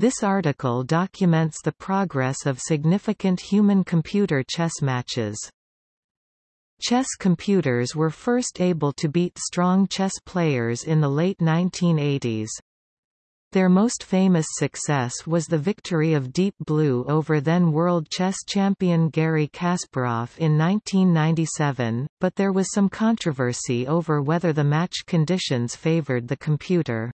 This article documents the progress of significant human-computer chess matches. Chess computers were first able to beat strong chess players in the late 1980s. Their most famous success was the victory of Deep Blue over then world chess champion Garry Kasparov in 1997, but there was some controversy over whether the match conditions favored the computer.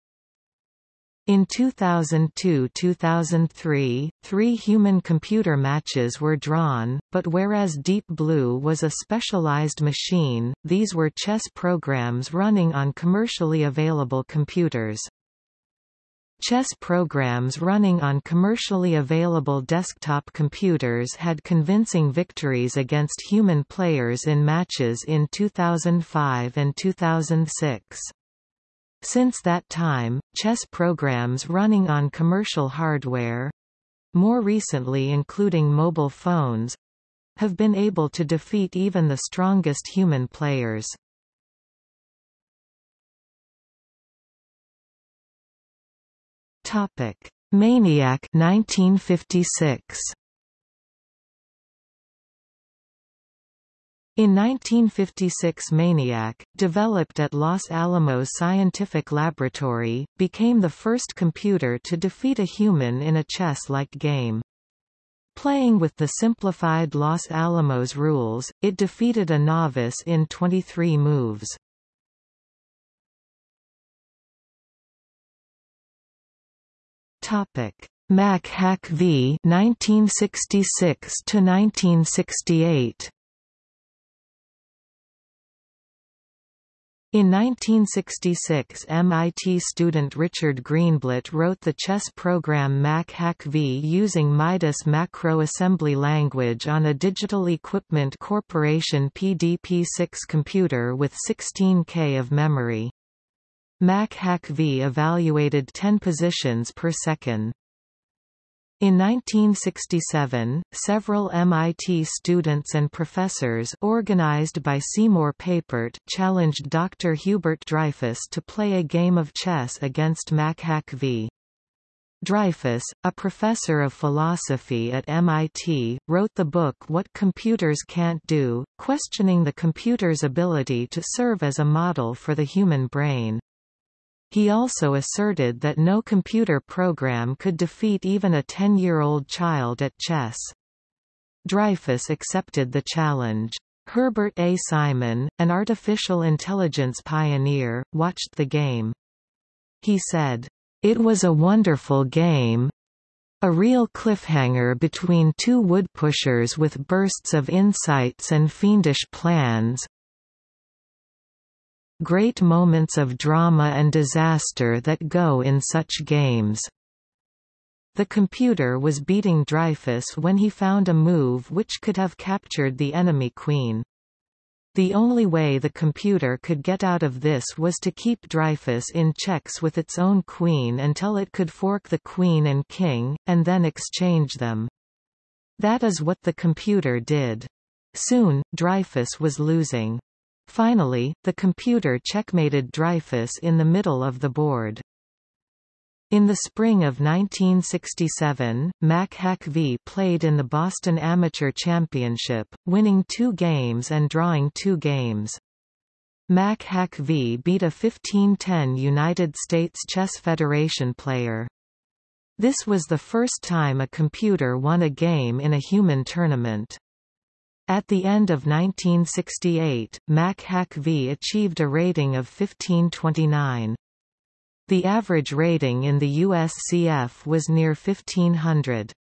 In 2002–2003, three human-computer matches were drawn, but whereas Deep Blue was a specialized machine, these were chess programs running on commercially available computers. Chess programs running on commercially available desktop computers had convincing victories against human players in matches in 2005 and 2006. Since that time, chess programs running on commercial hardware—more recently including mobile phones—have been able to defeat even the strongest human players. Topic: Maniac 1956. In 1956 Maniac, developed at Los Alamos Scientific Laboratory, became the first computer to defeat a human in a chess-like game. Playing with the simplified Los Alamos rules, it defeated a novice in 23 moves. Topic: Mac Hack v 1966 to 1968. In 1966 MIT student Richard Greenblatt wrote the chess program Mac Hack V using Midas macro assembly language on a Digital Equipment Corporation PDP-6 computer with 16K of memory. Mac Hack V evaluated 10 positions per second. In 1967, several MIT students and professors organized by Seymour Papert challenged Dr. Hubert Dreyfus to play a game of chess against Mac Hack V. Dreyfus, a professor of philosophy at MIT, wrote the book What Computers Can't Do, questioning the computer's ability to serve as a model for the human brain. He also asserted that no computer program could defeat even a 10-year-old child at chess. Dreyfus accepted the challenge. Herbert A. Simon, an artificial intelligence pioneer, watched the game. He said, "...it was a wonderful game, a real cliffhanger between two woodpushers with bursts of insights and fiendish plans, Great moments of drama and disaster that go in such games. The computer was beating Dreyfus when he found a move which could have captured the enemy queen. The only way the computer could get out of this was to keep Dreyfus in checks with its own queen until it could fork the queen and king, and then exchange them. That is what the computer did. Soon, Dreyfus was losing. Finally, the computer checkmated Dreyfus in the middle of the board. In the spring of 1967, Mac Hack V played in the Boston Amateur Championship, winning two games and drawing two games. Mac Hack V beat a 15-10 United States Chess Federation player. This was the first time a computer won a game in a human tournament. At the end of 1968, Mac Hack V achieved a rating of 1529. The average rating in the USCF was near 1500.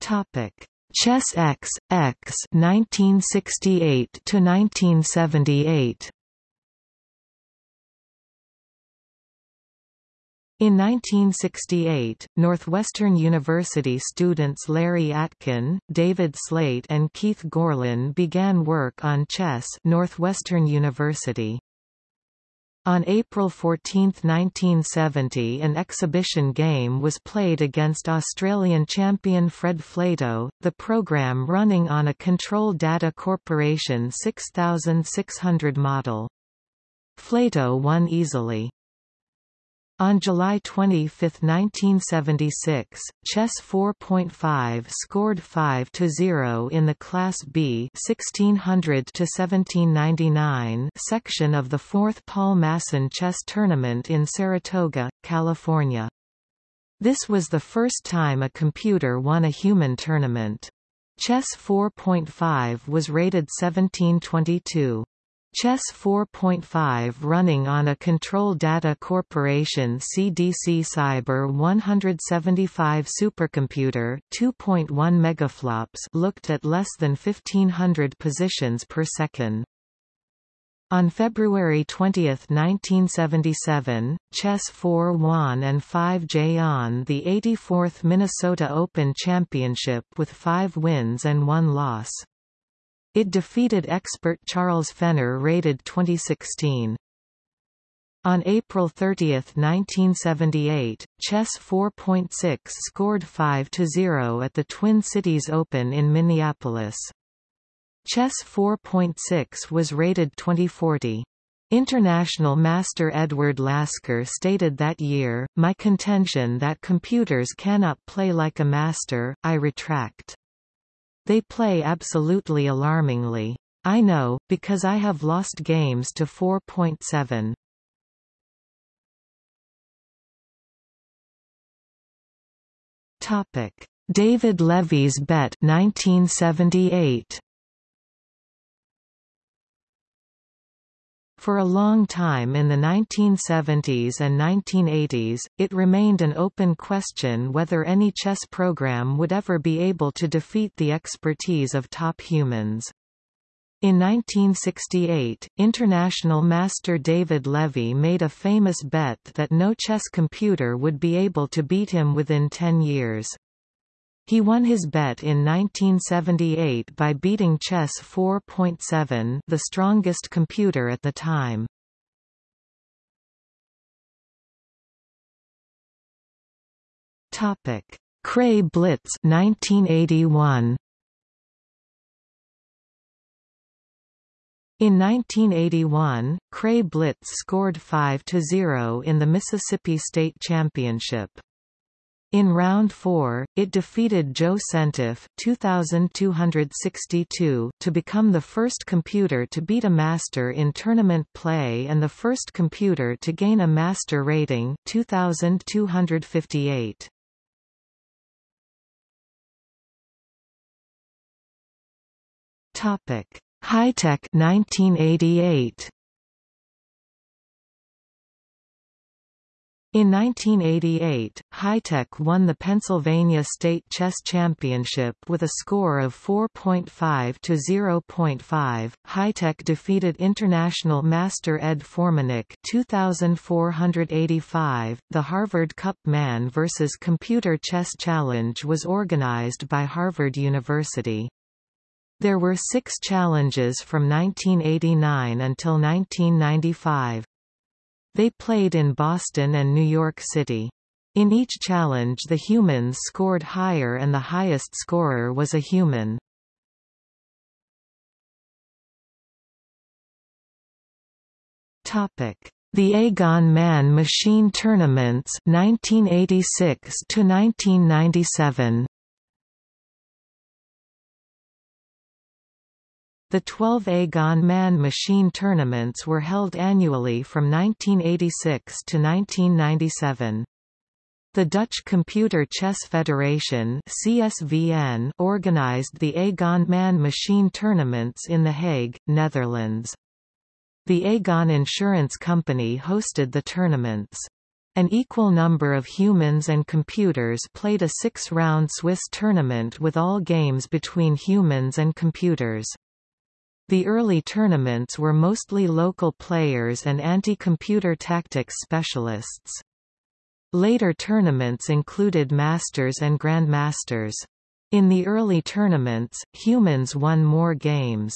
Topic: Chess X X 1968 to 1978. In 1968, Northwestern University students Larry Atkin, David Slate and Keith Gorlin began work on chess Northwestern University. On April 14, 1970 an exhibition game was played against Australian champion Fred Flatow, the program running on a Control Data Corporation 6600 model. Flatow won easily. On July 25, 1976, Chess 4.5 scored 5-0 in the Class B 1600-1799 section of the 4th Paul Masson Chess Tournament in Saratoga, California. This was the first time a computer won a human tournament. Chess 4.5 was rated 1722. Chess 4.5 running on a Control Data Corporation CDC Cyber 175 supercomputer 2.1 megaflops looked at less than 1500 positions per second. On February 20, 1977, Chess 4 won and 5J on the 84th Minnesota Open Championship with five wins and one loss. It defeated expert Charles Fenner rated 2016. On April 30, 1978, Chess 4.6 scored 5-0 at the Twin Cities Open in Minneapolis. Chess 4.6 was rated 2040. International master Edward Lasker stated that year, My contention that computers cannot play like a master, I retract. They play absolutely alarmingly. I know, because I have lost games to 4.7. Topic: David Levy's bet 1978. For a long time in the 1970s and 1980s, it remained an open question whether any chess program would ever be able to defeat the expertise of top humans. In 1968, international master David Levy made a famous bet that no chess computer would be able to beat him within 10 years. He won his bet in 1978 by beating Chess 4.7 the strongest computer at the time. Topic: Cray Blitz 1981 In 1981, Cray Blitz scored 5-0 in the Mississippi State Championship. In round 4, it defeated Joe Sentef 2262 to become the first computer to beat a master in tournament play and the first computer to gain a master rating 2258. Topic: High-Tech 1988. In 1988, High-Tech won the Pennsylvania State Chess Championship with a score of 4.5 to 0.5. High-Tech defeated international master Ed Formanek 2485. The Harvard Cup Man vs. Computer Chess Challenge was organized by Harvard University. There were six challenges from 1989 until 1995. They played in Boston and New York City. In each challenge the humans scored higher and the highest scorer was a human. Topic: The AEGON Man Machine Tournaments 1986 to 1997 The 12 AEGON Man machine tournaments were held annually from 1986 to 1997. The Dutch Computer Chess Federation CSVN organized the AEGON Man machine tournaments in The Hague, Netherlands. The AEGON Insurance Company hosted the tournaments. An equal number of humans and computers played a six-round Swiss tournament with all games between humans and computers. The early tournaments were mostly local players and anti-computer tactics specialists. Later tournaments included masters and grandmasters. In the early tournaments, humans won more games.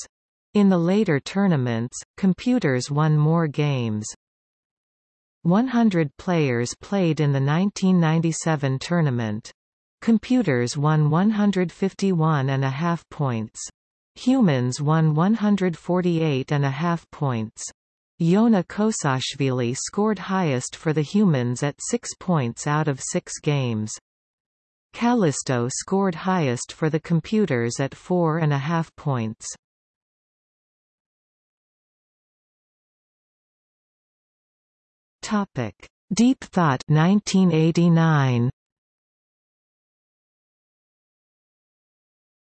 In the later tournaments, computers won more games. 100 players played in the 1997 tournament. Computers won 151 and a half points. Humans won 148 and a half points. Yona Kosashvili scored highest for the humans at 6 points out of 6 games. Kallisto scored highest for the computers at four and a half points. Topic: Deep Thought 1989.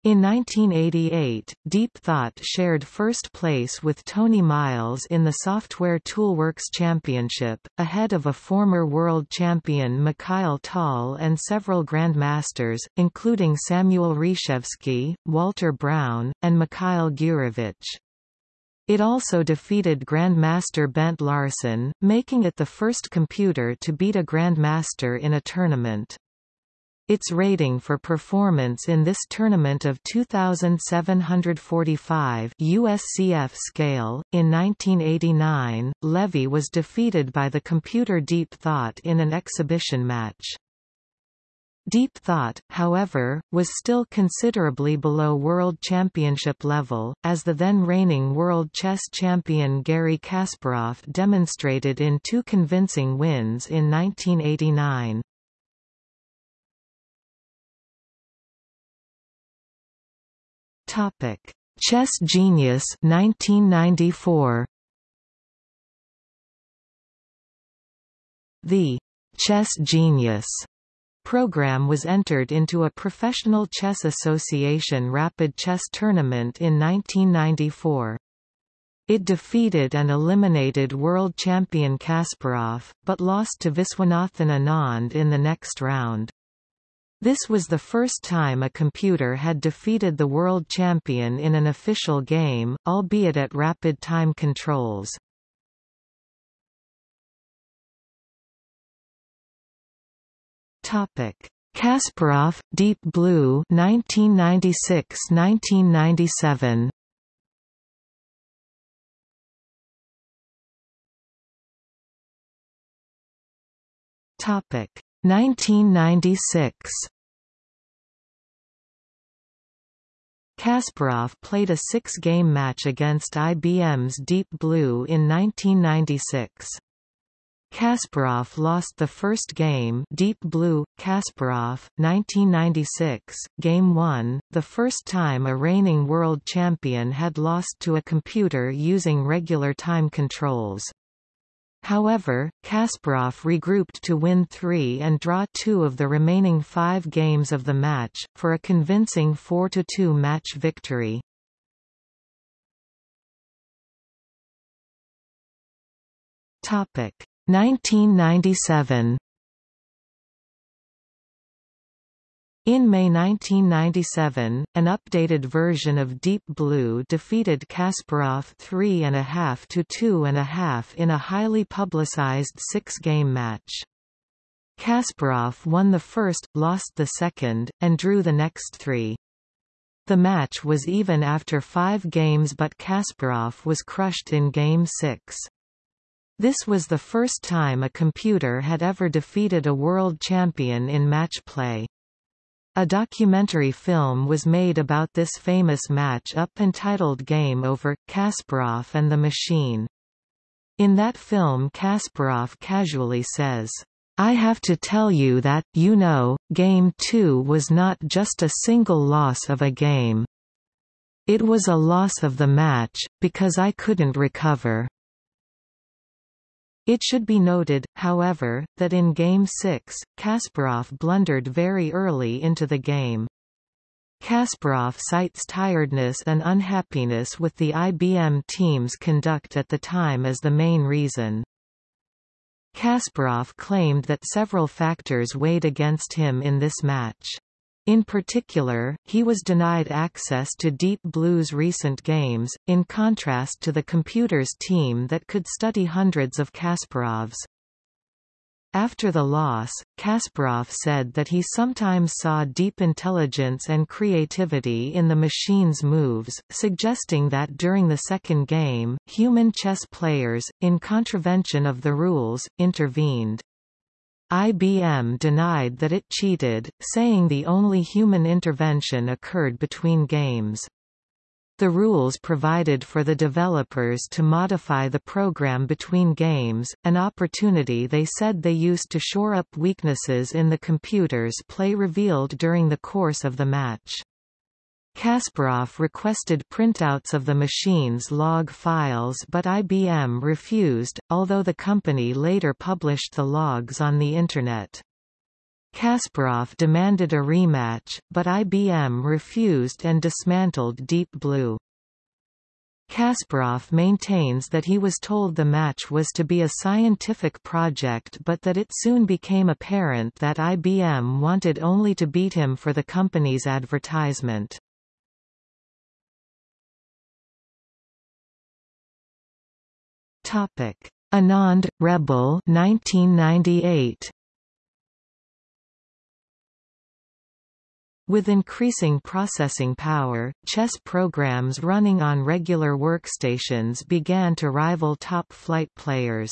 In 1988, Deep Thought shared first place with Tony Miles in the Software Toolworks Championship, ahead of a former world champion Mikhail Tal and several grandmasters, including Samuel Reshevsky, Walter Brown, and Mikhail Gurevich. It also defeated Grandmaster Bent Larsen, making it the first computer to beat a Grandmaster in a tournament. Its rating for performance in this tournament of 2745 USCF scale, in 1989, Levy was defeated by the computer Deep Thought in an exhibition match. Deep Thought, however, was still considerably below World Championship level, as the then reigning World Chess Champion Garry Kasparov demonstrated in two convincing wins in 1989. Topic: Chess Genius 1994. The Chess Genius program was entered into a Professional Chess Association rapid chess tournament in 1994. It defeated and eliminated world champion Kasparov, but lost to Viswanathan Anand in the next round. This was the first time a computer had defeated the world champion in an official game, albeit at rapid time controls. Topic: Kasparov, Deep Blue, 1996-1997. Topic: 1996 Kasparov played a six-game match against IBM's Deep Blue in 1996. Kasparov lost the first game Deep Blue, Kasparov, 1996, Game 1, the first time a reigning world champion had lost to a computer using regular time controls. However, Kasparov regrouped to win three and draw two of the remaining five games of the match, for a convincing 4–2 match victory. Topic 1997 In May 1997, an updated version of Deep Blue defeated Kasparov 3.5 to 2.5 in a highly publicized six-game match. Kasparov won the first, lost the second, and drew the next three. The match was even after five games but Kasparov was crushed in Game 6. This was the first time a computer had ever defeated a world champion in match play. A documentary film was made about this famous match-up entitled Game Over, Kasparov and the Machine. In that film Kasparov casually says, I have to tell you that, you know, Game 2 was not just a single loss of a game. It was a loss of the match, because I couldn't recover. It should be noted, however, that in Game 6, Kasparov blundered very early into the game. Kasparov cites tiredness and unhappiness with the IBM team's conduct at the time as the main reason. Kasparov claimed that several factors weighed against him in this match. In particular, he was denied access to Deep Blue's recent games, in contrast to the computer's team that could study hundreds of Kasparovs. After the loss, Kasparov said that he sometimes saw deep intelligence and creativity in the machine's moves, suggesting that during the second game, human chess players, in contravention of the rules, intervened. IBM denied that it cheated, saying the only human intervention occurred between games. The rules provided for the developers to modify the program between games, an opportunity they said they used to shore up weaknesses in the computer's play revealed during the course of the match. Kasparov requested printouts of the machine's log files but IBM refused, although the company later published the logs on the Internet. Kasparov demanded a rematch, but IBM refused and dismantled Deep Blue. Kasparov maintains that he was told the match was to be a scientific project but that it soon became apparent that IBM wanted only to beat him for the company's advertisement. Anand, Rebel 1998. With increasing processing power, chess programs running on regular workstations began to rival top-flight players.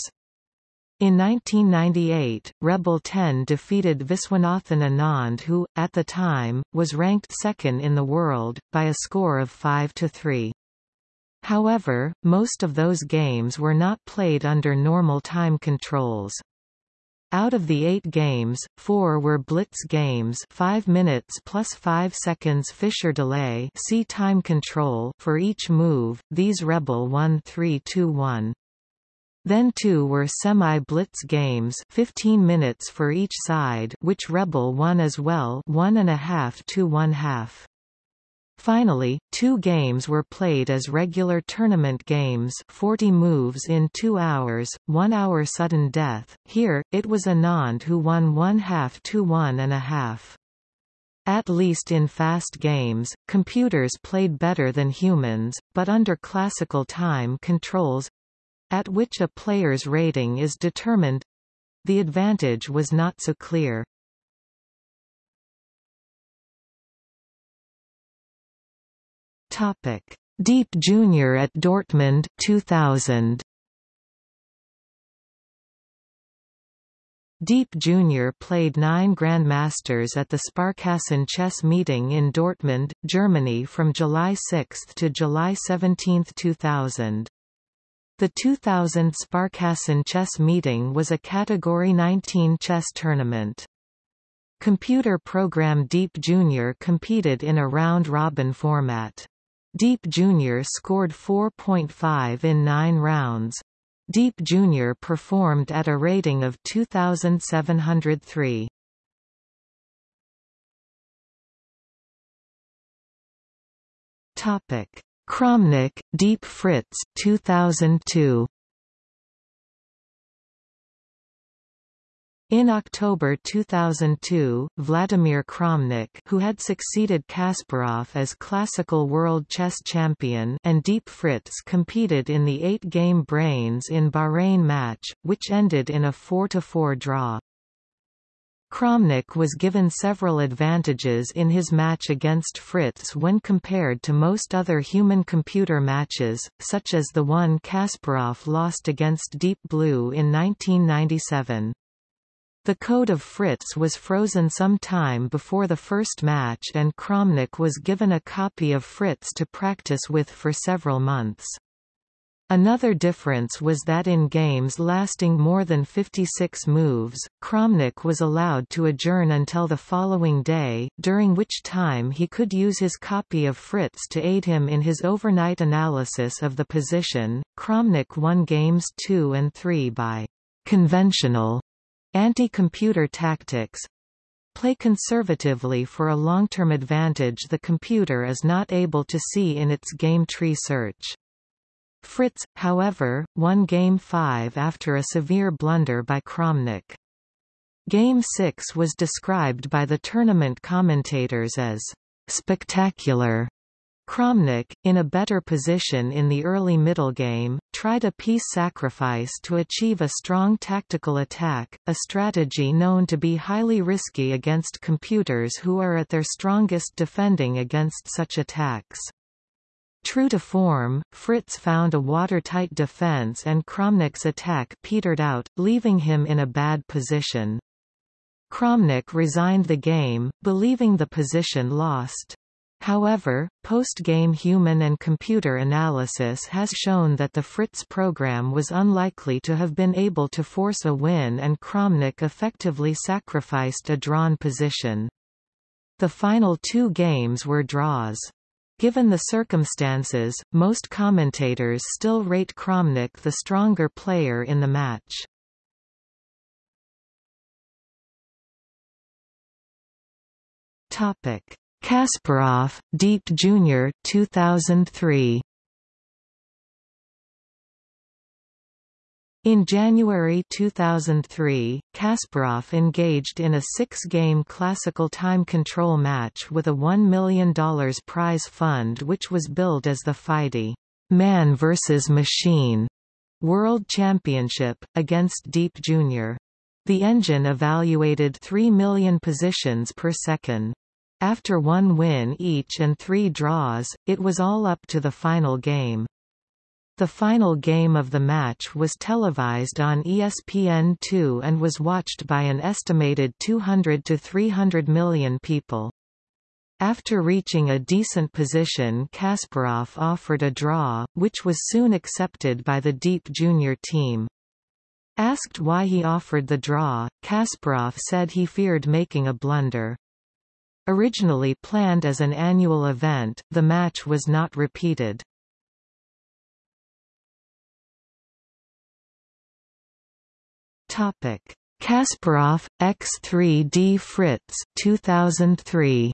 In 1998, Rebel 10 defeated Viswanathan Anand who, at the time, was ranked second in the world, by a score of 5 to 3. However, most of those games were not played under normal time controls. Out of the eight games, four were blitz games 5 minutes plus 5 seconds Fischer delay see time control for each move, these Rebel won 3-2-1. Then two were semi-blitz games 15 minutes for each side which Rebel won as well one and a half to one half. Finally, two games were played as regular tournament games 40 moves in two hours, one hour sudden death. Here, it was Anand who won one half to one and a half. At least in fast games, computers played better than humans, but under classical time controls—at which a player's rating is determined—the advantage was not so clear. Topic: Deep Junior at Dortmund 2000. Deep Jr. played nine Grandmasters at the Sparkassen chess meeting in Dortmund, Germany from July 6 to July 17, 2000. The 2000 Sparkassen chess meeting was a Category 19 chess tournament. Computer program Deep Jr. competed in a round-robin format. Deep Jr. scored 4.5 in nine rounds. Deep Jr. performed at a rating of 2,703. Kramnik, Deep Fritz 2002. In October 2002, Vladimir Kramnik who had succeeded Kasparov as classical world chess champion and Deep Fritz competed in the eight-game Brains in Bahrain match, which ended in a 4–4 draw. Kramnik was given several advantages in his match against Fritz when compared to most other human-computer matches, such as the one Kasparov lost against Deep Blue in 1997. The code of Fritz was frozen some time before the first match and Kramnik was given a copy of Fritz to practice with for several months. Another difference was that in games lasting more than 56 moves, Kramnik was allowed to adjourn until the following day, during which time he could use his copy of Fritz to aid him in his overnight analysis of the position. Kramnik won games 2 and 3 by conventional Anti-computer tactics play conservatively for a long-term advantage the computer is not able to see in its game tree search. Fritz, however, won Game 5 after a severe blunder by Kramnik. Game 6 was described by the tournament commentators as spectacular Kramnik, in a better position in the early middle game, tried a piece sacrifice to achieve a strong tactical attack, a strategy known to be highly risky against computers who are at their strongest defending against such attacks. True to form, Fritz found a watertight defense and Kramnik's attack petered out, leaving him in a bad position. Kramnik resigned the game, believing the position lost. However, post-game human and computer analysis has shown that the Fritz program was unlikely to have been able to force a win and Kramnik effectively sacrificed a drawn position. The final two games were draws. Given the circumstances, most commentators still rate Kramnik the stronger player in the match. Topic: Kasparov, Deep Jr. 2003. In January 2003, Kasparov engaged in a six-game classical time control match with a $1 million prize fund which was billed as the FIDE Man vs. Machine World Championship, against Deep Jr. The engine evaluated 3 million positions per second. After one win each and three draws, it was all up to the final game. The final game of the match was televised on ESPN2 and was watched by an estimated 200 to 300 million people. After reaching a decent position Kasparov offered a draw, which was soon accepted by the Deep Junior team. Asked why he offered the draw, Kasparov said he feared making a blunder. Originally planned as an annual event, the match was not repeated. Topic: Kasparov X3D Fritz 2003.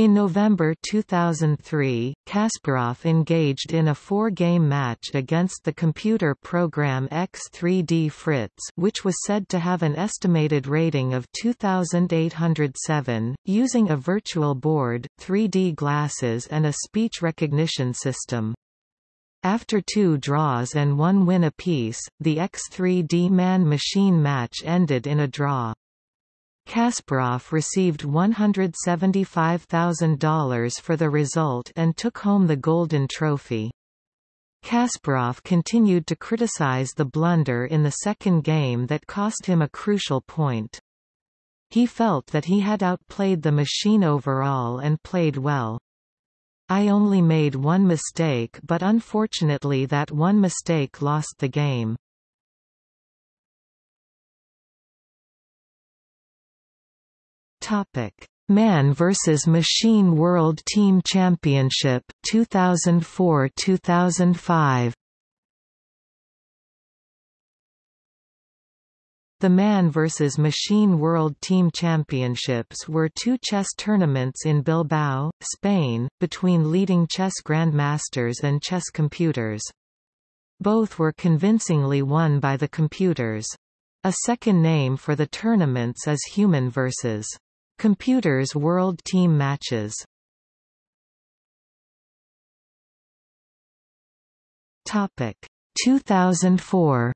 In November 2003, Kasparov engaged in a four-game match against the computer program X3D Fritz which was said to have an estimated rating of 2,807, using a virtual board, 3D glasses and a speech recognition system. After two draws and one win apiece, the X3D man-machine match ended in a draw. Kasparov received $175,000 for the result and took home the Golden Trophy. Kasparov continued to criticize the blunder in the second game that cost him a crucial point. He felt that he had outplayed the machine overall and played well. I only made one mistake but unfortunately that one mistake lost the game. Topic: Man vs Machine World Team Championship 2004-2005 The Man vs. Machine World Team Championships were two chess tournaments in Bilbao, Spain, between leading chess grandmasters and chess computers. Both were convincingly won by the computers. A second name for the tournaments is Human vs. Computers World Team Matches. Topic 2004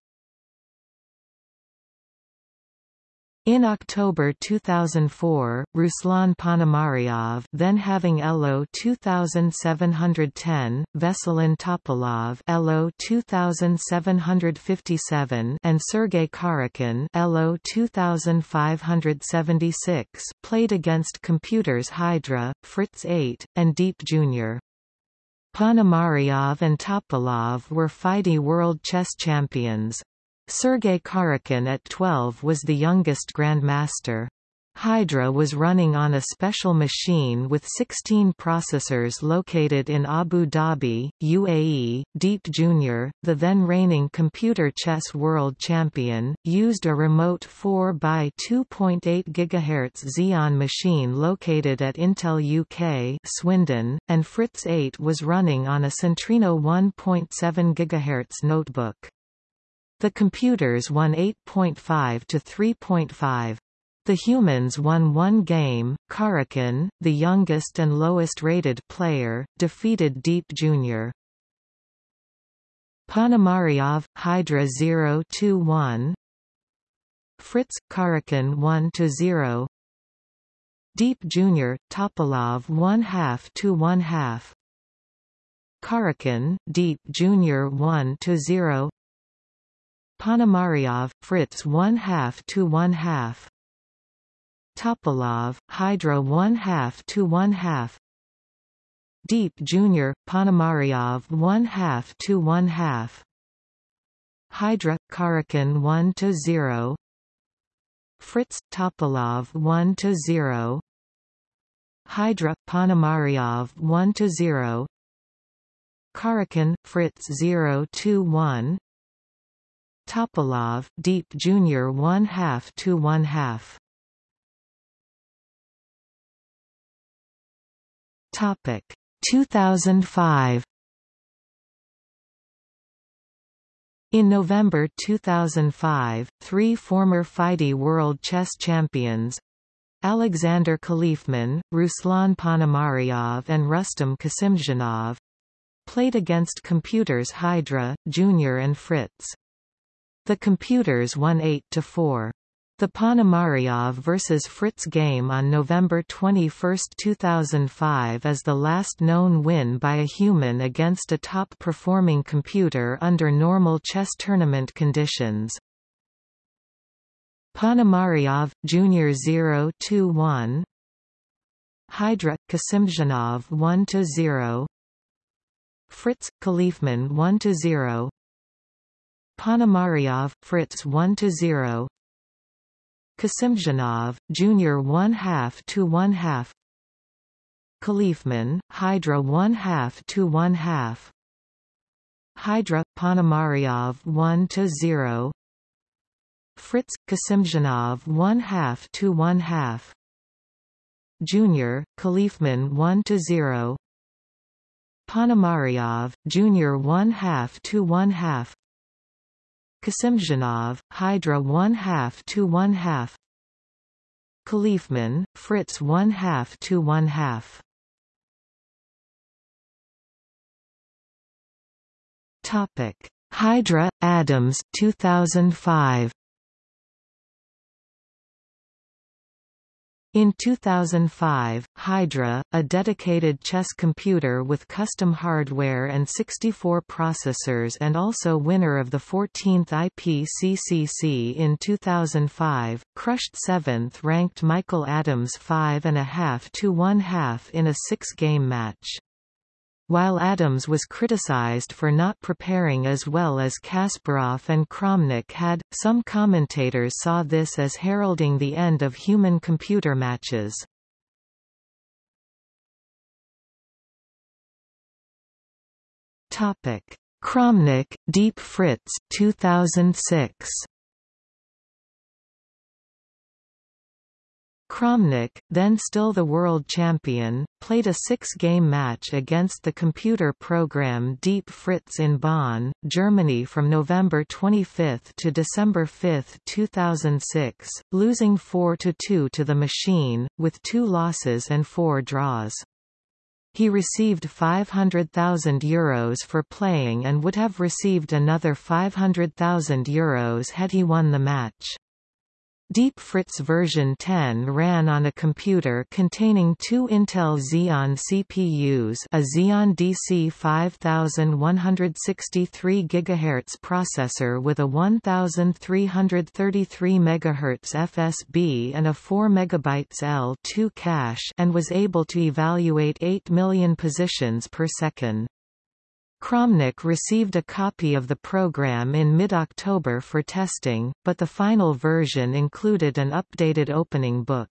In October 2004, Ruslan Ponomaryov then having ELO 2710, Veselin Topalov ELO 2757 and Sergei Karyakin ELO 2576 played against computers Hydra, Fritz 8, and Deep Jr. Ponomaryov and Topalov were FIDE World Chess Champions. Sergei Karyakin at 12 was the youngest grandmaster. Hydra was running on a special machine with 16 processors located in Abu Dhabi, UAE. Deep Jr., the then reigning computer chess world champion, used a remote 4 by 2.8 GHz Xeon machine located at Intel UK, Swindon, and Fritz 8 was running on a Centrino 1.7 GHz notebook. The computers won 8.5 to 3.5. The humans won one game. Karyakin, the youngest and lowest-rated player, defeated Deep Jr. Ponomaryov, Hydra 0-1 Fritz, Karyakin 1-0 Deep Jr., Topalov 1 half to 1 half Karyakin, Deep Jr. 1-0 Ponomaryov, Fritz 1 half to 1 half. Topalov, Hydra 1 half to 1 half. Deep Junior, Ponomaryov 1 half to 1 half. Hydra, Karyakin 1 to 0 Fritz, Topalov 1 to 0 Hydra, Ponomaryov 1 to 0 Karyakin, Fritz 0 to 1 Topalov, Deep Junior 1 half to 1 half Topic 2005 In November 2005, three former FIDE World Chess Champions Alexander Khalifman, Ruslan Ponomaryov and Rustam Kasimdzhanov played against computers Hydra, Junior and Fritz. The computers won 8 to 4. The Ponomaryov vs. Fritz game on November 21, 2005 is the last known win by a human against a top-performing computer under normal chess tournament conditions. Ponomaryov, Jr. 0-2-1 Hydra, Kasimdzhanov 1-0 Fritz, Khalifman 1-0 Ponomaryov, Fritz 1-0 Kasimdzhanov, Jr. 1 half to 1 half. Khalifman, Hydra 1 half to 1 half. Hydra, Ponomaryov 1 to 0 Fritz, Kasimdzhanov 1 half to 1 half. Junior, Khalifman 1 to 0 Ponomaryov, Jr. 1 half to 1 half Kasimdzhanov, Hydra 1 half to 1 half. Khalifman, Fritz 1 half to 1 half. Topic. Hydra Adams 2005 In 2005, Hydra, a dedicated chess computer with custom hardware and 64 processors and also winner of the 14th IPCCC in 2005, crushed 7th-ranked Michael Adams 5.5 to 1 half in a six-game match. While Adams was criticized for not preparing as well as Kasparov and Kramnik had, some commentators saw this as heralding the end of human-computer matches. Kramnik, Deep Fritz 2006. Kramnik, then still the world champion, played a six-game match against the computer program Deep Fritz in Bonn, Germany from November 25 to December 5, 2006, losing 4–2 to the machine, with two losses and four draws. He received €500,000 Euros for playing and would have received another €500,000 Euros had he won the match. Deep Fritz version 10 ran on a computer containing two Intel Xeon CPUs a Xeon DC 5163 GHz processor with a 1333 MHz FSB and a 4 MB L2 cache and was able to evaluate 8 million positions per second. Kramnik received a copy of the program in mid-October for testing, but the final version included an updated opening book.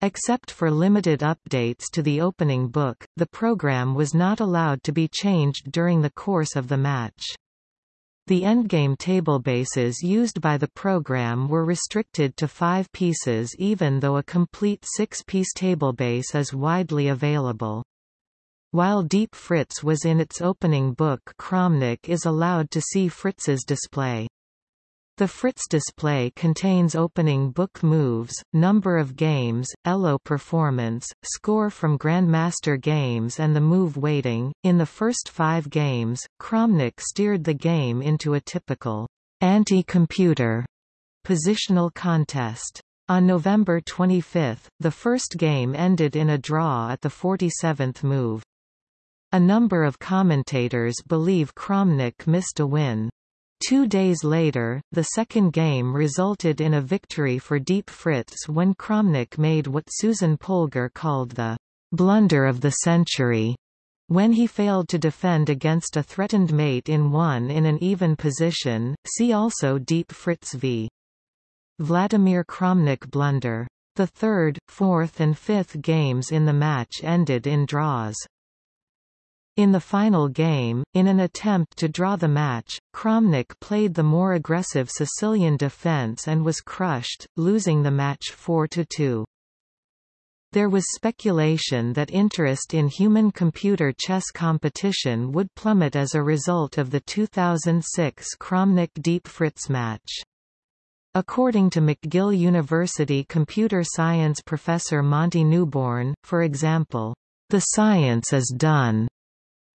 Except for limited updates to the opening book, the program was not allowed to be changed during the course of the match. The endgame tablebases used by the program were restricted to five pieces even though a complete six-piece tablebase is widely available. While Deep Fritz was in its opening book Kramnik is allowed to see Fritz's display. The Fritz display contains opening book moves, number of games, ELO performance, score from Grandmaster games and the move weighting. In the first five games, Kramnik steered the game into a typical anti-computer positional contest. On November 25, the first game ended in a draw at the 47th move. A number of commentators believe Kramnik missed a win. Two days later, the second game resulted in a victory for Deep Fritz when Kramnik made what Susan Polgar called the blunder of the century when he failed to defend against a threatened mate in one in an even position. See also Deep Fritz v. Vladimir Kramnik blunder. The third, fourth and fifth games in the match ended in draws. In the final game, in an attempt to draw the match, Kramnik played the more aggressive Sicilian defense and was crushed, losing the match 4–2. There was speculation that interest in human-computer chess competition would plummet as a result of the 2006 Kramnik Deep Fritz match. According to McGill University computer science professor Monty Newborn, for example, the science is done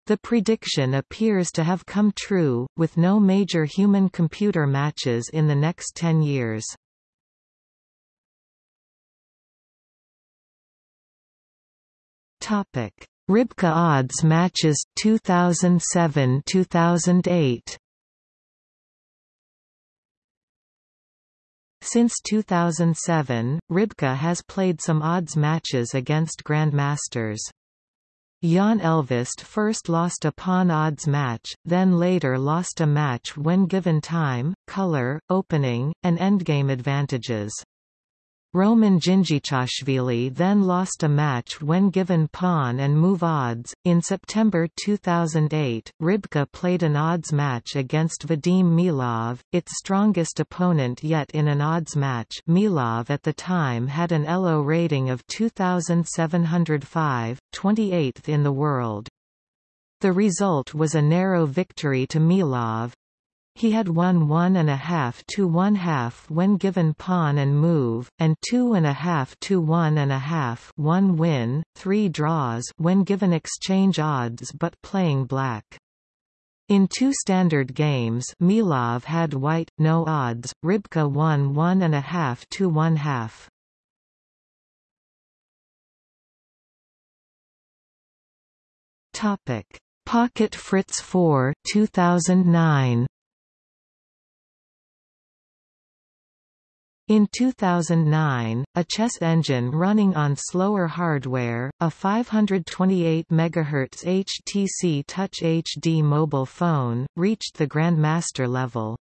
the prediction appears to have come true, with no major human-computer matches in the next 10 years. Topic: Rybka odds matches 2007-2008 Since 2007, Rybka has played some odds matches against grandmasters. Jaan Ehlvest first lost a pawn odds match, then later lost a match when given time, color, opening, and endgame advantages. Roman Dzindzichashvili then lost a match when given pawn and move odds. In September 2008, Rybka played an odds match against Vadim Milov, its strongest opponent yet in an odds match. Milov at the time had an ELO rating of 2705, 28th in the world. The result was a narrow victory to Milov, he had won one and a half to one half when given pawn and move, and two and a half to one and a half one win, three draws when given exchange odds but playing black. In two standard games Milov had white, no odds, Rybka won one and a half to one half. Topic: Pocket Fritz 4 2009 In 2009, a chess engine running on slower hardware, a 528 MHz HTC Touch HD mobile phone, reached the Grandmaster level.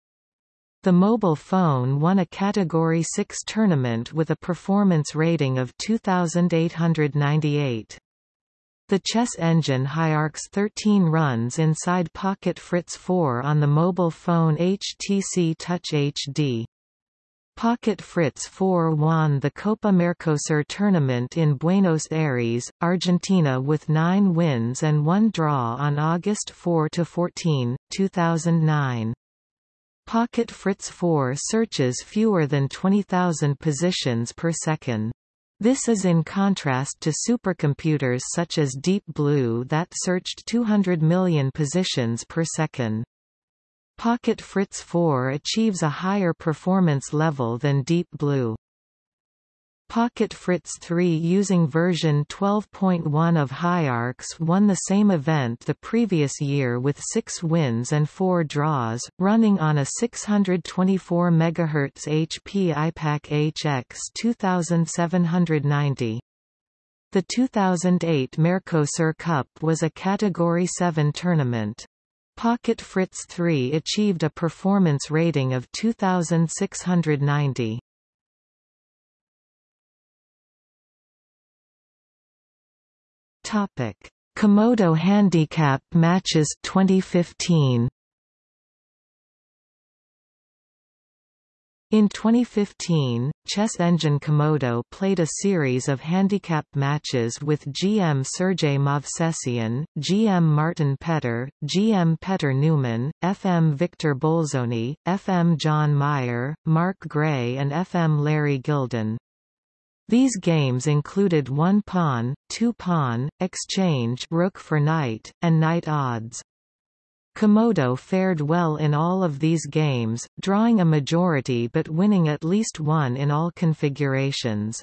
The mobile phone won a Category 6 tournament with a performance rating of 2898. The chess engine Hiarcs 13 runs inside Pocket Fritz 4 on the mobile phone HTC Touch HD. Pocket Fritz 4 won the Copa Mercosur tournament in Buenos Aires, Argentina with nine wins and one draw on August 4–14, 2009. Pocket Fritz 4 searches fewer than 20,000 positions per second. This is in contrast to supercomputers such as Deep Blue that searched 200 million positions per second. Pocket Fritz 4 achieves a higher performance level than Deep Blue. Pocket Fritz 3 using version 12.1 of HiArcs won the same event the previous year with 6 wins and 4 draws, running on a 624 MHz HP iPAQ HX 2790. The 2008 Mercosur Cup was a Category 7 tournament. Pocket Fritz 3 achieved a performance rating of 2690. Topic: Komodo Handicap Matches 2015. In 2015, Chess Engine Komodo played a series of handicap matches with GM Sergei Movsesian, GM Martin Petter, GM Petter Newman, FM Victor Bolzoni, FM John Meyer, Mark Gray and FM Larry Gilden. These games included one pawn, two pawn, exchange rook for knight, and knight odds. Komodo fared well in all of these games, drawing a majority but winning at least one in all configurations.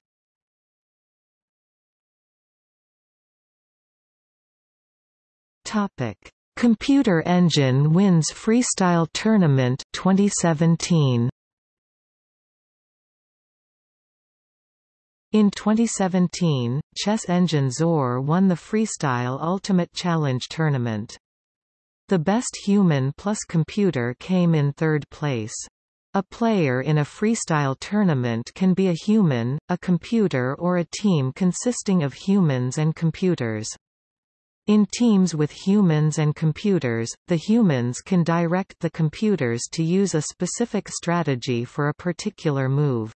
Topic: Computer Engine wins Freestyle Tournament 2017. In 2017, chess engine Zor won the Freestyle Ultimate Challenge Tournament. The best human plus computer came in third place. A player in a freestyle tournament can be a human, a computer or a team consisting of humans and computers. In teams with humans and computers, the humans can direct the computers to use a specific strategy for a particular move.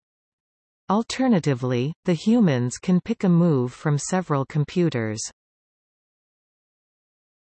Alternatively, the humans can pick a move from several computers.